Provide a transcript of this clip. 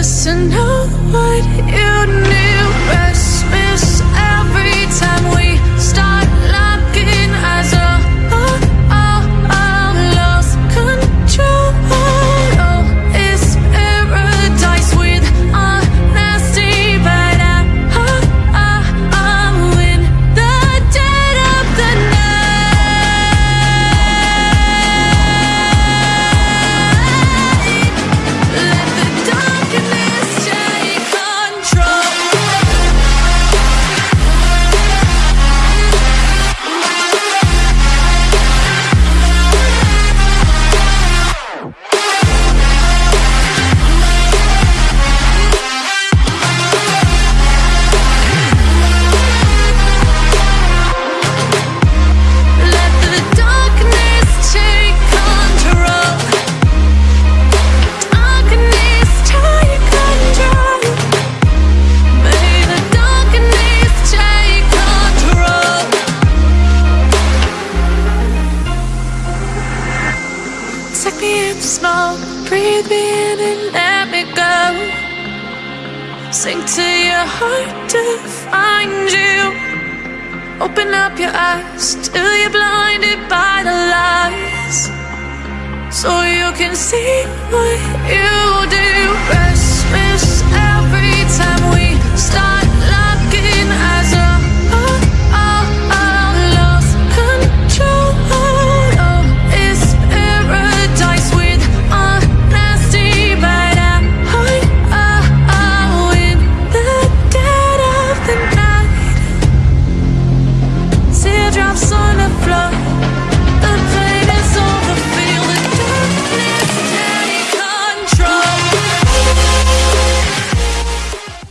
just to know what you need. Me in slow, breathe me in and let me go. Sink to your heart to find you. Open up your eyes till you're blinded by the lies. So you can see what you